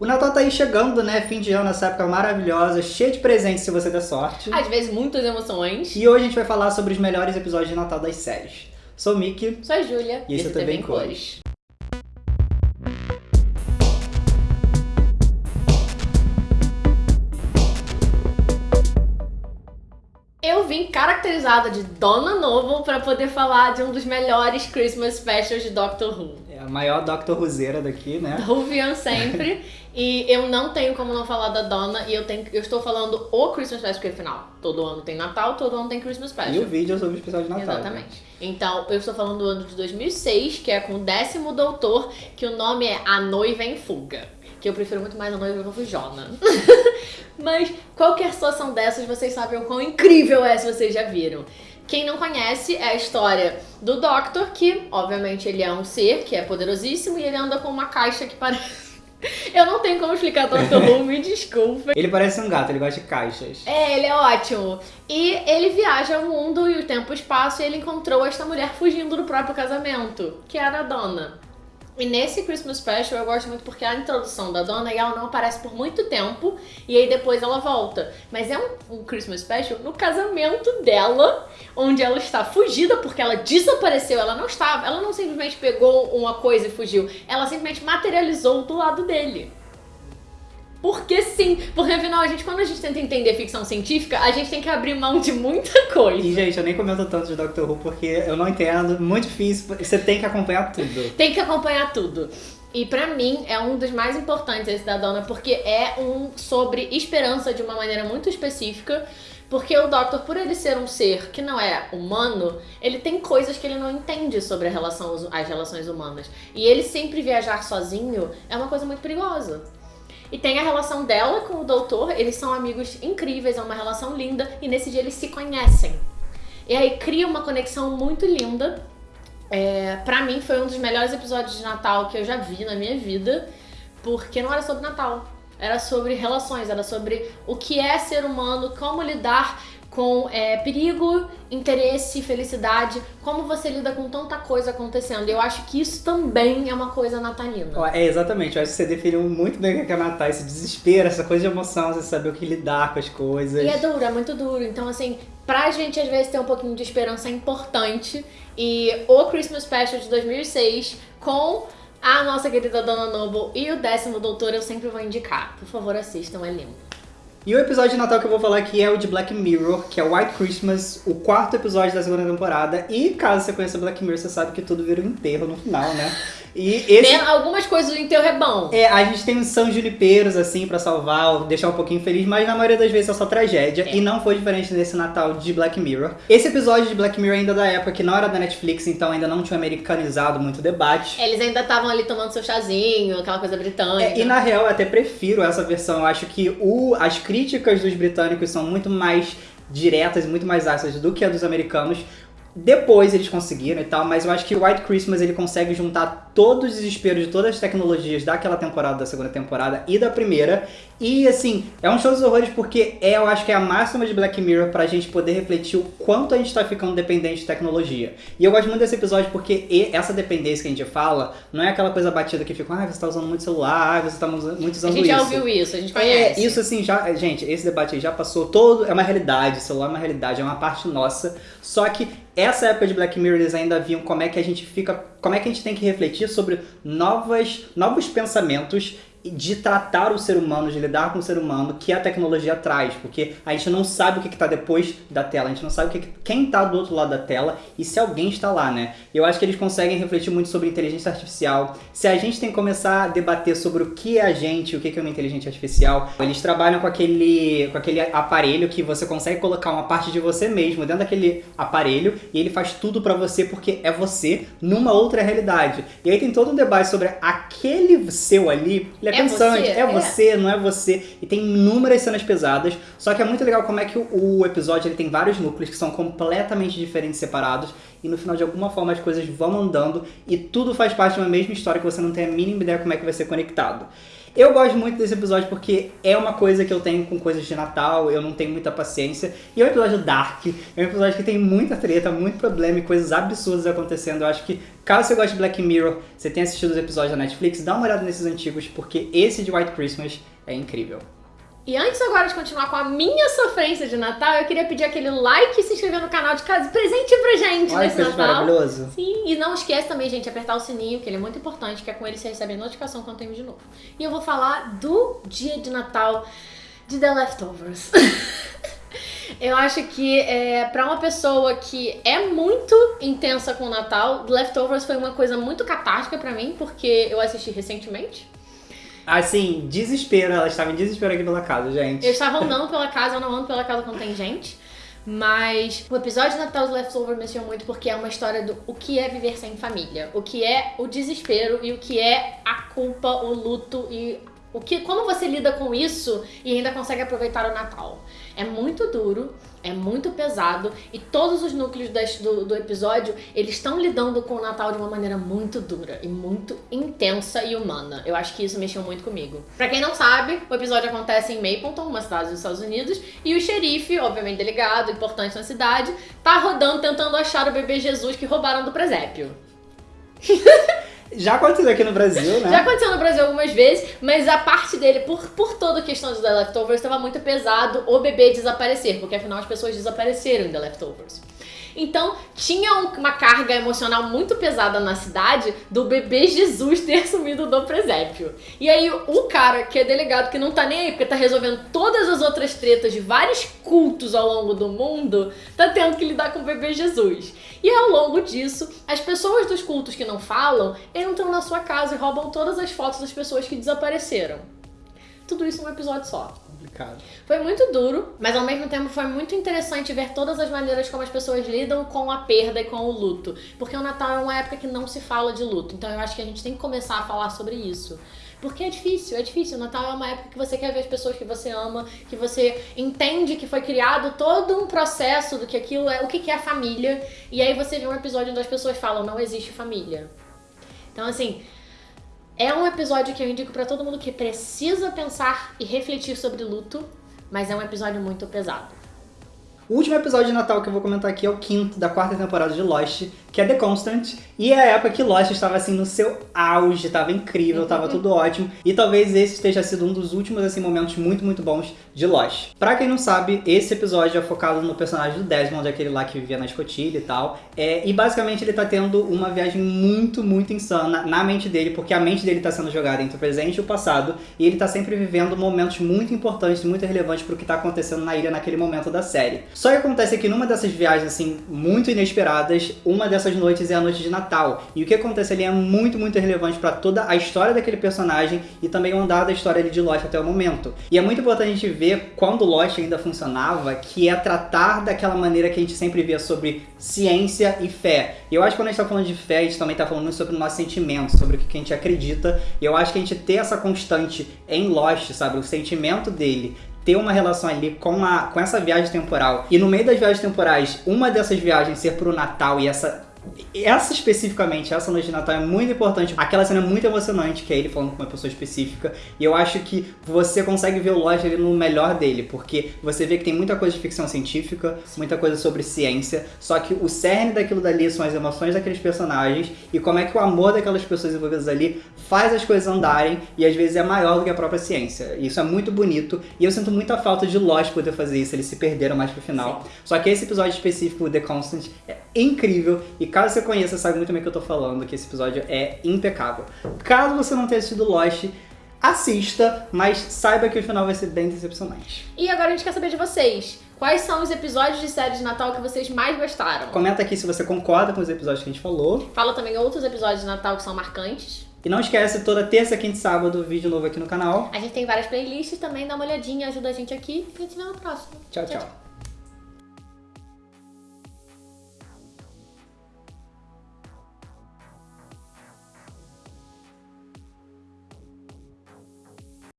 O Natal tá aí chegando, né? Fim de ano, essa época maravilhosa, cheia de presentes se você der sorte. Às vezes, muitas emoções. E hoje a gente vai falar sobre os melhores episódios de Natal das séries. Sou o Mickey. Sou a Júlia. E esse é o TV em Cores. Eu vim caracterizada de Dona Novo pra poder falar de um dos melhores Christmas specials de Doctor Who. É a maior Doctor Whozeira daqui, né? Whovian sempre. e eu não tenho como não falar da Dona. E eu, tenho, eu estou falando o Christmas Special, porque afinal, todo ano tem Natal, todo ano tem Christmas Special. E o vídeo é sobre o especial de Natal. Exatamente. Então, eu estou falando do ano de 2006, que é com o décimo doutor, que o nome é A Noiva em Fuga. Que eu prefiro muito mais A Noiva Fujona. Mas qualquer situação dessas, vocês sabem o quão incrível é se vocês já viram. Quem não conhece é a história do Doctor, que obviamente ele é um ser que é poderosíssimo e ele anda com uma caixa que parece. Eu não tenho como explicar Doctor Who, me desculpa. Ele parece um gato, ele gosta de caixas. É, ele é ótimo. E ele viaja ao mundo e o tempo e o espaço e ele encontrou esta mulher fugindo do próprio casamento, que era a dona. E nesse Christmas Special eu gosto muito porque a introdução da dona e ela não aparece por muito tempo e aí depois ela volta. Mas é um, um, Christmas Special no casamento dela, onde ela está fugida porque ela desapareceu, ela não estava, ela não simplesmente pegou uma coisa e fugiu, ela simplesmente materializou do lado dele. Porque sim, porque afinal, a gente, quando a gente tenta entender ficção científica, a gente tem que abrir mão de muita coisa. E, gente, eu nem comento tanto de Doctor Who porque eu não entendo, muito difícil, você tem que acompanhar tudo. Tem que acompanhar tudo. E pra mim é um dos mais importantes esse da Dona, porque é um sobre esperança de uma maneira muito específica. Porque o Doctor, por ele ser um ser que não é humano, ele tem coisas que ele não entende sobre a relação, as relações humanas. E ele sempre viajar sozinho é uma coisa muito perigosa. E tem a relação dela com o doutor, eles são amigos incríveis, é uma relação linda, e nesse dia eles se conhecem. E aí cria uma conexão muito linda. É, pra mim foi um dos melhores episódios de Natal que eu já vi na minha vida, porque não era sobre Natal. Era sobre relações, era sobre o que é ser humano, como lidar com é, perigo, interesse, felicidade, como você lida com tanta coisa acontecendo. Eu acho que isso também é uma coisa natalina. É, exatamente. Eu acho que você definiu muito bem o que é Natal, esse desespero, essa coisa de emoção, você saber o que lidar com as coisas. E é duro, é muito duro. Então, assim, pra gente às vezes ter um pouquinho de esperança é importante. E o Christmas Special de 2006 com a nossa querida Dona Noble e o décimo doutor eu sempre vou indicar. Por favor, assistam, é lindo. E o episódio de Natal que eu vou falar aqui é o de Black Mirror, que é White Christmas, o quarto episódio da segunda temporada. E caso você conheça Black Mirror, você sabe que tudo vira um enterro no final, né? E esse... algumas coisas do enterro é bom. É, a gente tem uns São Junipeiros, assim, pra salvar, deixar um pouquinho feliz, mas na maioria das vezes é só tragédia. É. E não foi diferente nesse Natal de Black Mirror. Esse episódio de Black Mirror ainda é da época que não era da Netflix, então ainda não tinha americanizado muito o debate. Eles ainda estavam ali tomando seu chazinho, aquela coisa britânica. É, e na real, eu até prefiro essa versão. Eu acho que o, as críticas dos britânicos são muito mais diretas, muito mais ácidas do que a dos americanos. Depois eles conseguiram e tal, mas eu acho que o White Christmas ele consegue juntar todos os desesperos de todas as tecnologias daquela temporada, da segunda temporada e da primeira. E assim, é um show dos horrores porque é, eu acho que é a máxima de Black Mirror pra gente poder refletir o quanto a gente tá ficando dependente de tecnologia. E eu gosto muito desse episódio porque essa dependência que a gente fala não é aquela coisa batida que fica, ah, você tá usando muito celular, ah, você tá muito usando isso. A gente isso. já ouviu isso, a gente conhece. É, isso assim, já, gente, esse debate aí já passou todo, é uma realidade, o celular é uma realidade, é uma parte nossa. Só que essa época de Black Mirror eles ainda viam como é que a gente fica, como é que a gente tem que refletir sobre novas, novos pensamentos de tratar o ser humano, de lidar com o ser humano que a tecnologia traz, porque a gente não sabe o que está depois da tela, a gente não sabe o que, quem está do outro lado da tela e se alguém está lá, né? Eu acho que eles conseguem refletir muito sobre inteligência artificial, se a gente tem que começar a debater sobre o que é a gente, o que é uma inteligência artificial, eles trabalham com aquele, com aquele aparelho que você consegue colocar uma parte de você mesmo dentro daquele aparelho e ele faz tudo para você porque é você numa outra realidade. E aí tem todo um debate sobre aquele seu ali, ele é é. Você, é, é você, não é você. E tem inúmeras cenas pesadas. Só que é muito legal como é que o, o episódio ele tem vários núcleos que são completamente diferentes, separados. E no final, de alguma forma, as coisas vão andando e tudo faz parte de uma mesma história que você não tem a mínima ideia como é que vai ser conectado. Eu gosto muito desse episódio porque é uma coisa que eu tenho com coisas de Natal, eu não tenho muita paciência. E é um episódio dark, é um episódio que tem muita treta, muito problema e coisas absurdas acontecendo. Eu acho que, caso você goste de Black Mirror, você tenha assistido os episódios da Netflix, dá uma olhada nesses antigos, porque esse de White Christmas é incrível. E antes agora de continuar com a minha sofrência de Natal, eu queria pedir aquele like e se inscrever no canal de casa, presente pra gente Olha nesse Natal. maravilhoso. Sim, e não esquece também, gente, de apertar o sininho, que ele é muito importante, que é com ele você recebe notificação quando tem vídeo novo. E eu vou falar do dia de Natal de The Leftovers. eu acho que é, para uma pessoa que é muito intensa com o Natal, The Leftovers foi uma coisa muito catástica pra mim, porque eu assisti recentemente. Assim, desespero, ela estava em desespero aqui pela casa, gente. Eu estava andando pela casa, eu não ando pela casa quando tem gente. Mas o episódio de Natal de Leftover mexeu muito porque é uma história do o que é viver sem família, o que é o desespero e o que é a culpa, o luto e o que, como você lida com isso e ainda consegue aproveitar o Natal. É muito duro, é muito pesado e todos os núcleos do, do episódio eles estão lidando com o Natal de uma maneira muito dura e muito intensa e humana. Eu acho que isso mexeu muito comigo. Pra quem não sabe, o episódio acontece em Mapleton, uma cidade dos Estados Unidos, e o xerife, obviamente delegado, importante na cidade, tá rodando tentando achar o bebê Jesus que roubaram do presépio. Já aconteceu aqui no Brasil, né? Já aconteceu no Brasil algumas vezes, mas a parte dele, por, por toda a questão de The Leftovers, estava muito pesado o bebê desaparecer, porque afinal as pessoas desapareceram em The Leftovers. Então, tinha um- uma carga emocional muito pesada na cidade do bebê Jesus ter sumido do presépio. E aí, o cara que é delegado, que não tá nem aí, porque tá resolvendo todas as outras tretas de vários cultos ao longo do mundo, tá tendo que lidar com o bebê Jesus. E ao longo disso, as pessoas dos cultos que não falam entram na sua casa e roubam todas as fotos das pessoas que desapareceram. Tudo isso num episódio só. Complicado. Foi muito duro, mas ao mesmo tempo foi muito interessante ver todas as maneiras como as pessoas lidam com a perda e com o luto. Porque o Natal é uma época que não se fala de luto, então eu acho que a gente tem que começar a falar sobre isso. Porque é difícil, é difícil. O Natal é uma época que você quer ver as pessoas que você ama, que você entende que foi criado todo um processo do que aquilo é, o que é família. E aí você vê um episódio onde as pessoas falam, não existe família. Então, assim, é um episódio que eu indico pra todo mundo que precisa pensar e refletir sobre luto, mas é um episódio muito pesado. O último episódio de Natal que eu vou comentar aqui é o quinto da quarta temporada de Lost, que é The Constant. E é a época que Lost estava assim no seu auge, tava incrível, tava tudo ótimo. E talvez esse esteja sido um dos últimos assim momentos muito, muito bons de Lost. Pra quem não sabe, esse episódio é focado no personagem do Desmond, aquele lá que vivia na escotilha e tal. É, e basicamente ele tá tendo uma viagem muito, muito insana na mente dele, porque a mente dele tá sendo jogada entre o presente e o passado. E ele tá sempre vivendo momentos muito importantes, muito relevantes pro que tá acontecendo na ilha naquele momento da série. Só que acontece que numa dessas viagens, assim, muito inesperadas, uma dessas noites é a noite de Natal. E o que acontece ali é muito, muito relevante pra toda a história daquele personagem e também o andar da história de Lost até o momento. E é muito importante a gente ver quando Lost ainda funcionava, que é tratar daquela maneira que a gente sempre via sobre ciência e fé. E eu acho que quando a gente tá falando de fé, a gente também tá falando sobre o nosso sentimento, sobre o que a gente acredita. E eu acho que a gente ter essa constante em Lost, sabe, o sentimento dele ter uma relação ali com, a, com essa viagem temporal. E no meio das viagens temporais, uma dessas viagens ser pro Natal e essa. Essa especificamente, essa noite de Natal é muito importante. Aquela cena é muito emocionante, que é ele falando com uma pessoa específica. E eu acho que você consegue ver o Lost ali no melhor dele, porque você vê que tem muita coisa de ficção científica, muita coisa sobre ciência. Só que o cerne daquilo dali são as emoções daqueles personagens e como é que o amor daquelas pessoas envolvidas ali faz as coisas andarem e às vezes é maior do que a própria ciência. Isso é muito bonito e eu sinto muita falta de Lost poder fazer isso, eles se perderam mais pro final. Só que esse episódio específico, The Constant, é incrível e caso você conheça, sabe muito bem o que eu tô falando, que esse episódio é impecável. Caso você não tenha assistido Lost, assista, mas saiba que o final vai ser bem decepcionante. E agora a gente quer saber de vocês. Quais são os episódios de série de Natal que vocês mais gostaram? Comenta aqui se você concorda com os episódios que a gente falou. Fala também outros episódios de Natal que são marcantes. E não esquece, toda terça, quinta e sábado, vídeo novo aqui no canal. A gente tem várias playlists também, dá uma olhadinha, ajuda a gente aqui. E a gente se vê no próximo. Tchau, tchau.